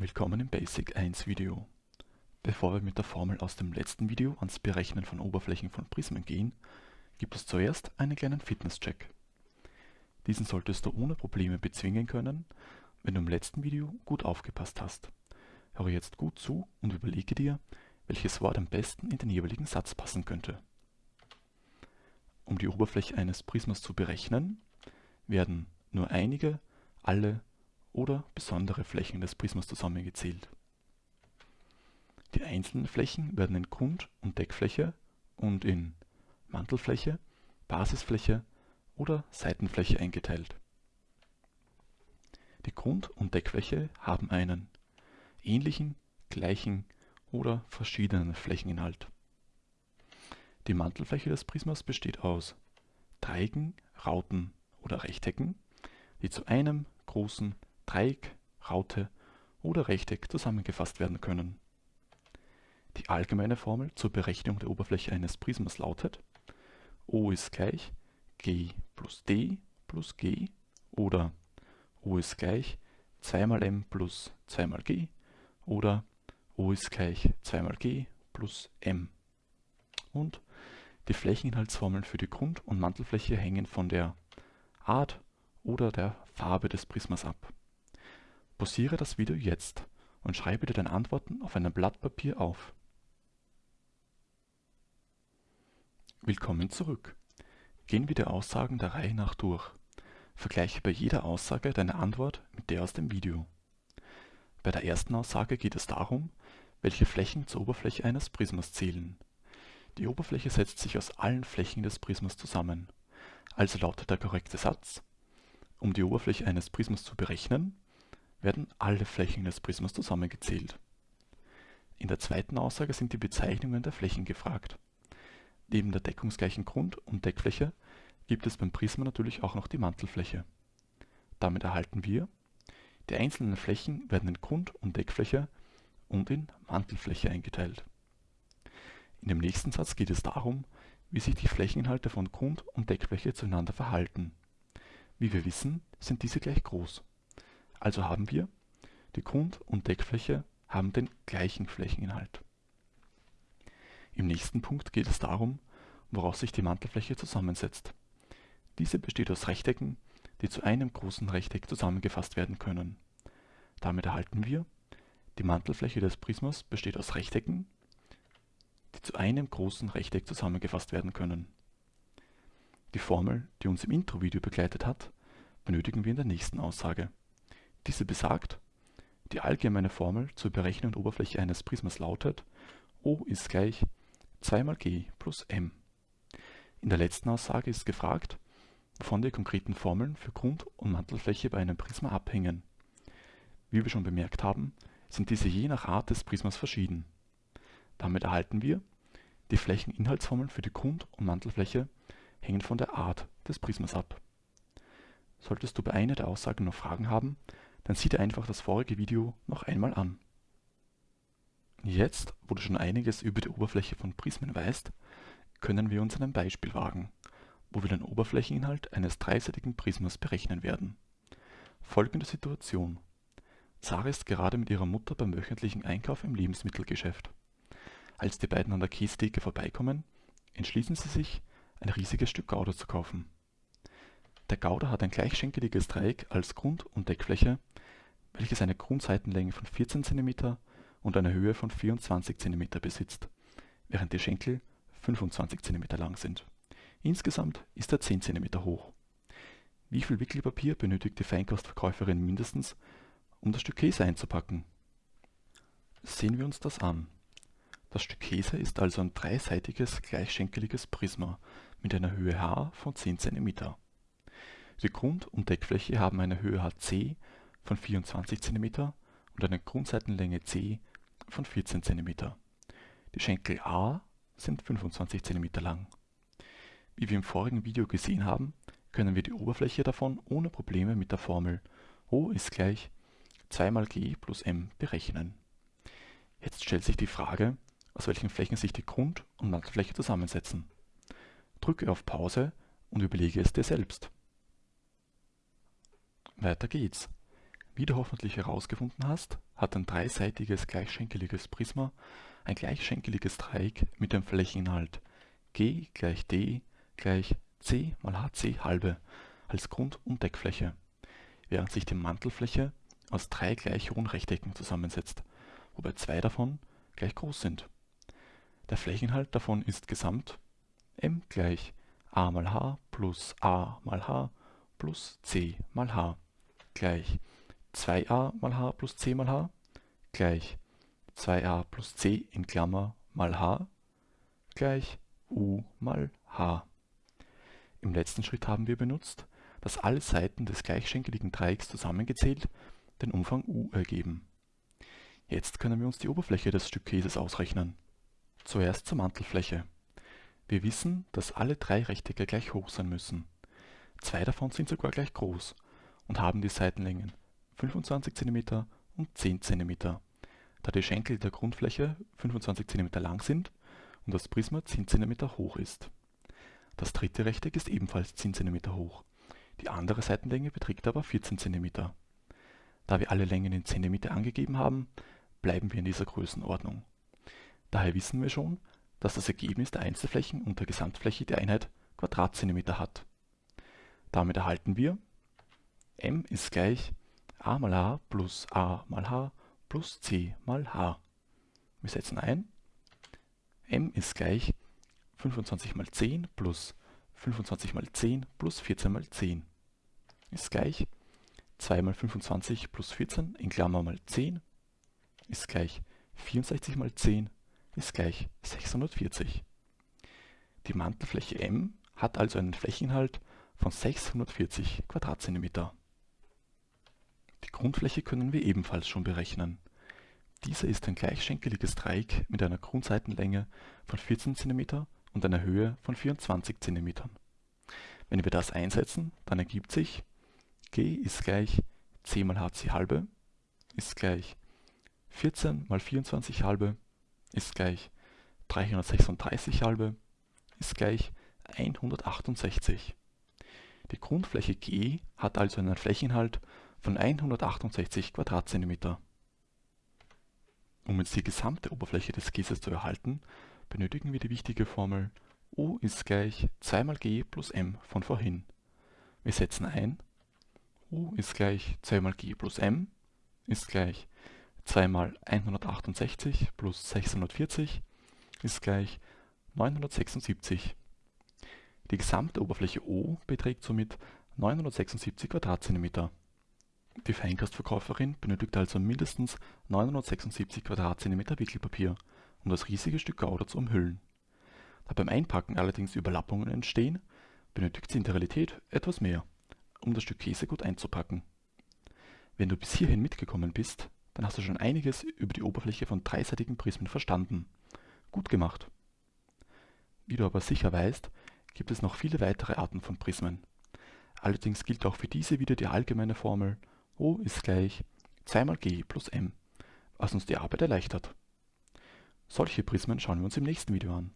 Willkommen im Basic 1 Video. Bevor wir mit der Formel aus dem letzten Video ans Berechnen von Oberflächen von Prismen gehen, gibt es zuerst einen kleinen Fitnesscheck. Diesen solltest du ohne Probleme bezwingen können, wenn du im letzten Video gut aufgepasst hast. Höre jetzt gut zu und überlege dir, welches Wort am besten in den jeweiligen Satz passen könnte. Um die Oberfläche eines Prismas zu berechnen, werden nur einige, alle oder besondere Flächen des Prismas zusammengezählt. Die einzelnen Flächen werden in Grund- und Deckfläche und in Mantelfläche, Basisfläche oder Seitenfläche eingeteilt. Die Grund- und Deckfläche haben einen ähnlichen, gleichen oder verschiedenen Flächeninhalt. Die Mantelfläche des Prismas besteht aus Dreiecken, Rauten oder Rechtecken, die zu einem großen Dreieck, Raute oder Rechteck zusammengefasst werden können. Die allgemeine Formel zur Berechnung der Oberfläche eines Prismas lautet O ist gleich G plus D plus G oder O ist gleich 2 mal M plus 2 mal G oder O ist gleich 2 mal G plus M. Und die Flächeninhaltsformeln für die Grund- und Mantelfläche hängen von der Art oder der Farbe des Prismas ab. Pausiere das Video jetzt und schreibe dir deine Antworten auf einem Blatt Papier auf. Willkommen zurück. Gehen wir die Aussagen der Reihe nach durch. Vergleiche bei jeder Aussage deine Antwort mit der aus dem Video. Bei der ersten Aussage geht es darum, welche Flächen zur Oberfläche eines Prismas zählen. Die Oberfläche setzt sich aus allen Flächen des Prismas zusammen. Also lautet der korrekte Satz, um die Oberfläche eines Prismas zu berechnen, werden alle Flächen des Prismas zusammengezählt. In der zweiten Aussage sind die Bezeichnungen der Flächen gefragt. Neben der deckungsgleichen Grund- und Deckfläche gibt es beim Prisma natürlich auch noch die Mantelfläche. Damit erhalten wir, die einzelnen Flächen werden in Grund- und Deckfläche und in Mantelfläche eingeteilt. In dem nächsten Satz geht es darum, wie sich die Flächeninhalte von Grund- und Deckfläche zueinander verhalten. Wie wir wissen, sind diese gleich groß. Also haben wir, die Grund- und Deckfläche haben den gleichen Flächeninhalt. Im nächsten Punkt geht es darum, woraus sich die Mantelfläche zusammensetzt. Diese besteht aus Rechtecken, die zu einem großen Rechteck zusammengefasst werden können. Damit erhalten wir, die Mantelfläche des Prismas besteht aus Rechtecken, die zu einem großen Rechteck zusammengefasst werden können. Die Formel, die uns im Intro-Video begleitet hat, benötigen wir in der nächsten Aussage. Diese besagt, die allgemeine Formel zur Berechnung der Oberfläche eines Prismas lautet O ist gleich 2 mal G plus M. In der letzten Aussage ist gefragt, wovon die konkreten Formeln für Grund- und Mantelfläche bei einem Prisma abhängen. Wie wir schon bemerkt haben, sind diese je nach Art des Prismas verschieden. Damit erhalten wir, die Flächeninhaltsformeln für die Grund- und Mantelfläche hängen von der Art des Prismas ab. Solltest du bei einer der Aussagen noch Fragen haben, dann sieh dir einfach das vorige Video noch einmal an. Jetzt, wo du schon einiges über die Oberfläche von Prismen weißt, können wir uns einem Beispiel wagen, wo wir den Oberflächeninhalt eines dreiseitigen Prismas berechnen werden. Folgende Situation. Sarah ist gerade mit ihrer Mutter beim wöchentlichen Einkauf im Lebensmittelgeschäft. Als die beiden an der Käsetheke vorbeikommen, entschließen sie sich, ein riesiges Stück Gouda zu kaufen. Der Gouda hat ein gleichschenkeliges Dreieck als Grund- und Deckfläche, welches eine Grundseitenlänge von 14 cm und eine Höhe von 24 cm besitzt, während die Schenkel 25 cm lang sind. Insgesamt ist er 10 cm hoch. Wie viel Wickelpapier benötigt die Feinkostverkäuferin mindestens, um das Stück Käse einzupacken? Sehen wir uns das an. Das Stück Käse ist also ein dreiseitiges gleichschenkeliges Prisma mit einer Höhe h von 10 cm. Die Grund- und Deckfläche haben eine Höhe hc von 24 cm und eine Grundseitenlänge c von 14 cm. Die Schenkel a sind 25 cm lang. Wie wir im vorigen Video gesehen haben, können wir die Oberfläche davon ohne Probleme mit der Formel O ist gleich 2 mal g plus m berechnen. Jetzt stellt sich die Frage, aus welchen Flächen sich die Grund- und Mantelfläche zusammensetzen. Drücke auf Pause und überlege es dir selbst. Weiter geht's. Wie du hoffentlich herausgefunden hast, hat ein dreiseitiges gleichschenkeliges Prisma ein gleichschenkeliges Dreieck mit dem Flächeninhalt g gleich d gleich c mal hc halbe als Grund- und Deckfläche, während sich die Mantelfläche aus drei gleich hohen Rechtecken zusammensetzt, wobei zwei davon gleich groß sind. Der Flächeninhalt davon ist gesamt m gleich a mal h plus a mal h plus c mal h gleich 2a mal h plus c mal h gleich 2a plus c in Klammer mal h gleich u mal h. Im letzten Schritt haben wir benutzt, dass alle Seiten des gleichschenkeligen Dreiecks zusammengezählt den Umfang u ergeben. Jetzt können wir uns die Oberfläche des Stück Käses ausrechnen. Zuerst zur Mantelfläche. Wir wissen, dass alle drei Rechtecke gleich hoch sein müssen. Zwei davon sind sogar gleich groß und haben die Seitenlängen 25 cm und 10 cm, da die Schenkel der Grundfläche 25 cm lang sind und das Prisma 10 cm hoch ist. Das dritte Rechteck ist ebenfalls 10 cm hoch, die andere Seitenlänge beträgt aber 14 cm. Da wir alle Längen in cm angegeben haben, bleiben wir in dieser Größenordnung. Daher wissen wir schon, dass das Ergebnis der Einzelflächen und der Gesamtfläche die Einheit Quadratzentimeter hat. Damit erhalten wir m ist gleich a mal h plus a mal h plus c mal h. Wir setzen ein, m ist gleich 25 mal 10 plus 25 mal 10 plus 14 mal 10 ist gleich 2 mal 25 plus 14 in Klammer mal 10 ist gleich 64 mal 10 ist gleich 640. Die Mantelfläche M hat also einen Flächeninhalt von 640 Quadratzentimeter. Die Grundfläche können wir ebenfalls schon berechnen. Diese ist ein gleichschenkeliges Dreieck mit einer Grundseitenlänge von 14 cm und einer Höhe von 24 cm. Wenn wir das einsetzen, dann ergibt sich g ist gleich c mal hc halbe ist gleich 14 mal 24 halbe ist gleich 336 halbe ist gleich 168. Die Grundfläche G hat also einen Flächeninhalt von 168 Quadratzentimeter. Um jetzt die gesamte Oberfläche des Käses zu erhalten, benötigen wir die wichtige Formel O ist gleich 2 mal G plus M von vorhin. Wir setzen ein, U ist gleich 2 mal G plus M ist gleich 2 mal 168 plus 640 ist gleich 976. Die gesamte Oberfläche O beträgt somit 976 Quadratzentimeter. Die Feinkostverkäuferin benötigt also mindestens 976 Quadratzentimeter Wickelpapier, um das riesige Stück Gouda zu umhüllen. Da beim Einpacken allerdings Überlappungen entstehen, benötigt sie in der Realität etwas mehr, um das Stück Käse gut einzupacken. Wenn du bis hierhin mitgekommen bist, dann hast du schon einiges über die Oberfläche von dreiseitigen Prismen verstanden. Gut gemacht! Wie du aber sicher weißt, gibt es noch viele weitere Arten von Prismen. Allerdings gilt auch für diese wieder die allgemeine Formel O ist gleich 2 mal G plus M, was uns die Arbeit erleichtert. Solche Prismen schauen wir uns im nächsten Video an.